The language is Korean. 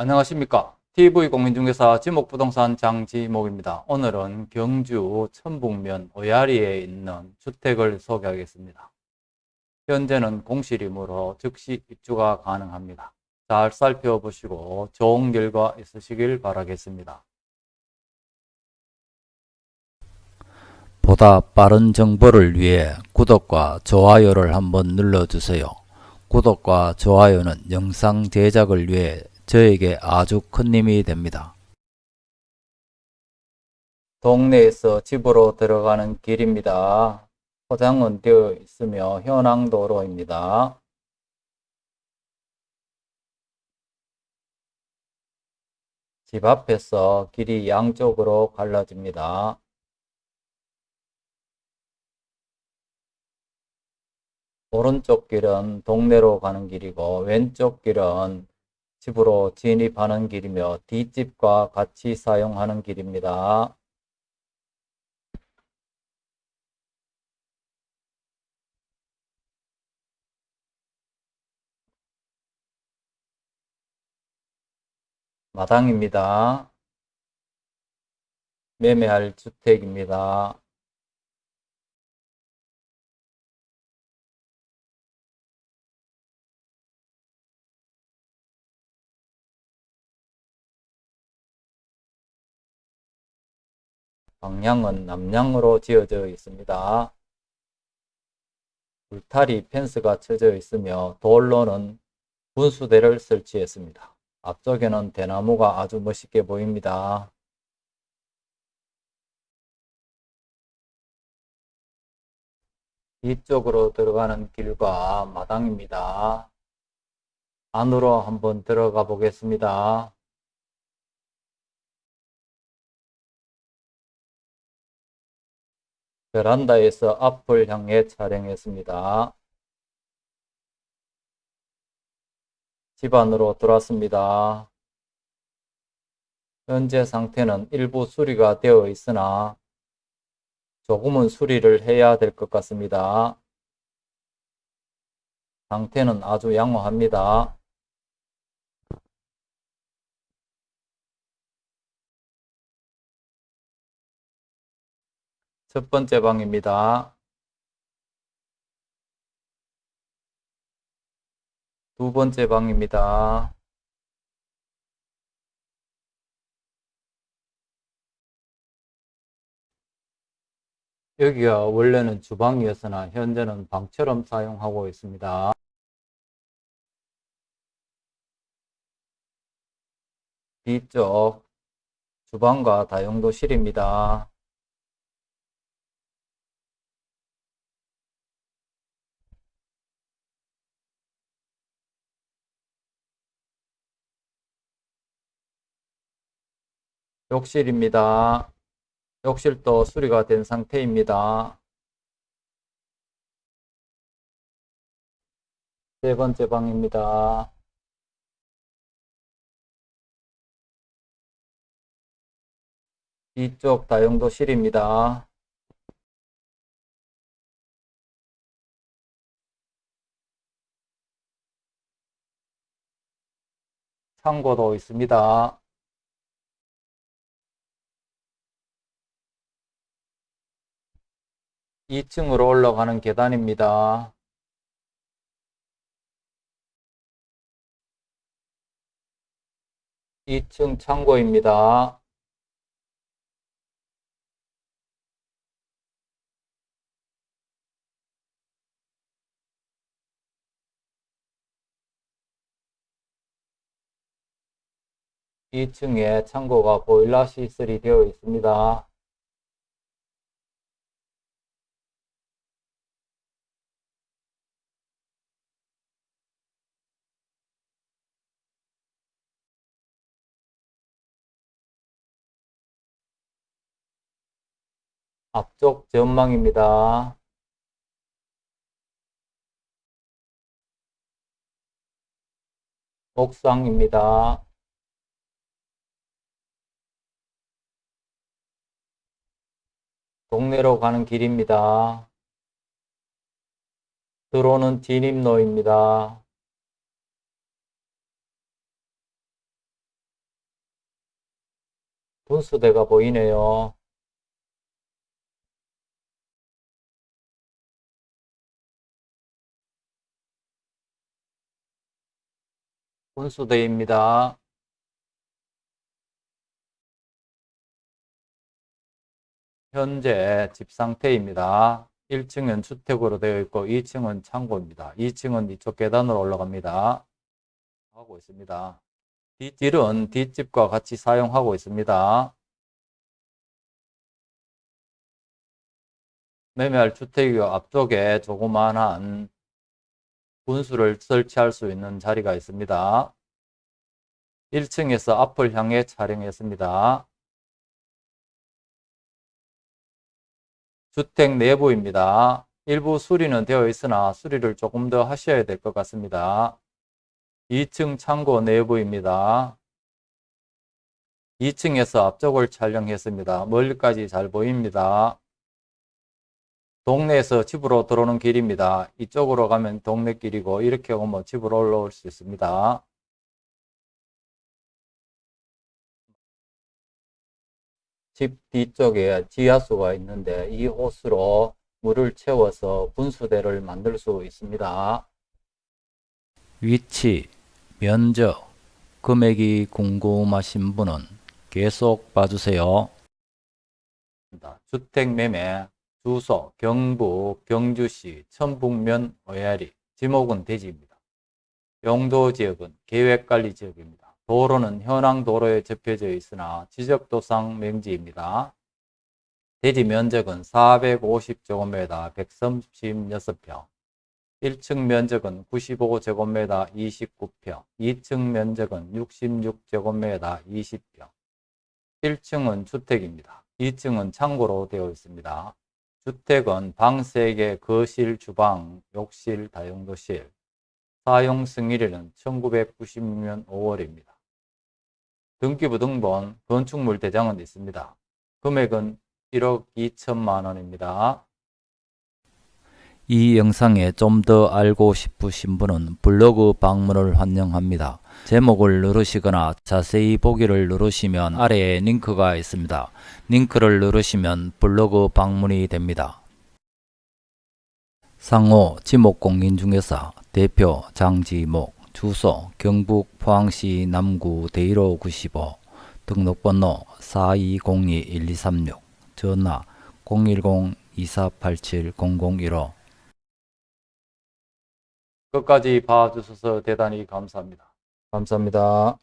안녕하십니까. TV공인중개사 지목부동산 장지목입니다. 오늘은 경주 천북면 오야리에 있는 주택을 소개하겠습니다. 현재는 공실이므로 즉시 입주가 가능합니다. 잘 살펴보시고 좋은 결과 있으시길 바라겠습니다. 보다 빠른 정보를 위해 구독과 좋아요를 한번 눌러주세요. 구독과 좋아요는 영상 제작을 위해 저에게 아주 큰 힘이 됩니다. 동네에서 집으로 들어가는 길입니다. 포장은 되어 있으며 현황도로입니다. 집 앞에서 길이 양쪽으로 갈라집니다. 오른쪽 길은 동네로 가는 길이고 왼쪽 길은 집으로 진입하는 길이며 뒷집과 같이 사용하는 길입니다. 마당입니다. 매매할 주택입니다. 방향은 남향으로 지어져 있습니다. 울타리 펜스가 쳐져 있으며 돌로는 분수대를 설치했습니다. 앞쪽에는 대나무가 아주 멋있게 보입니다. 뒤쪽으로 들어가는 길과 마당입니다. 안으로 한번 들어가 보겠습니다. 베란다에서 앞을 향해 촬영했습니다. 집 안으로 들어왔습니다. 현재 상태는 일부 수리가 되어 있으나 조금은 수리를 해야 될 것 같습니다. 상태는 아주 양호합니다. 첫 번째 방입니다. 두 번째 방입니다. 여기가 원래는 주방이었으나 현재는 방처럼 사용하고 있습니다. 뒤쪽 주방과 다용도실입니다. 욕실입니다. 욕실도 수리가 된 상태입니다. 세 번째 방입니다. 이쪽 다용도실입니다. 창고도 있습니다. 2층으로 올라가는 계단입니다. 이층 창고입니다. 이층에 창고가 보일러 시설이 되어 있습니다. 앞쪽 전망입니다. 옥상입니다. 동네로 가는 길입니다. 들어오는 진입로입니다. 분수대가 보이네요. 분수대입니다. 현재 집 상태입니다. 1층은 주택으로 되어 있고 2층은 창고입니다. 2층은 이쪽 계단으로 올라갑니다. 하고 있습니다. 뒷길은 뒷집과 같이 사용하고 있습니다. 매매할 주택의 앞쪽에 조그만한 분수를 설치할 수 있는 자리가 있습니다. 1층에서 앞을 향해 촬영했습니다. 주택 내부입니다. 일부 수리는 되어 있으나 수리를 조금 더 하셔야 될 것 같습니다. 2층 창고 내부입니다. 2층에서 앞쪽을 촬영했습니다. 멀리까지 잘 보입니다. 동네에서 집으로 들어오는 길입니다. 이쪽으로 가면 동네 길이고 이렇게 오면 집으로 올라올 수 있습니다. 집 뒤쪽에 지하수가 있는데 이 호스로 물을 채워서 분수대를 만들 수 있습니다. 위치, 면적, 금액이 궁금하신 분은 계속 봐주세요. 주택 매매, 주소, 경북, 경주시, 천북면, 어야리, 지목은 대지입니다. 용도 지역은 계획관리 지역입니다. 도로는 현황 도로에 접혀져 있으나 지적도상 명지입니다. 대지 면적은 450제곱미터 136평, 1층 면적은 95제곱미터 29평, 2층 면적은 66제곱미터 20평, 1층은 주택입니다. 2층은 창고로 되어 있습니다. 주택은 방 3개, 거실, 주방, 욕실, 다용도실. 사용 승일일은 1996년 5월입니다. 등기부 등본, 건축물 대장은 있습니다. 금액은 1억 2천만 원입니다. 이 영상에 좀 더 알고 싶으신 분은 블로그 방문을 환영합니다. 제목을 누르시거나 자세히 보기를 누르시면 아래에 링크가 있습니다. 링크를 누르시면 블로그 방문이 됩니다. 상호 지목공인중개사 대표 장지목 주소 경북 포항시 남구 대일호 95 등록번호 4202-1236 전화 010-2487-0015 끝까지 봐주셔서 대단히 감사합니다. 감사합니다.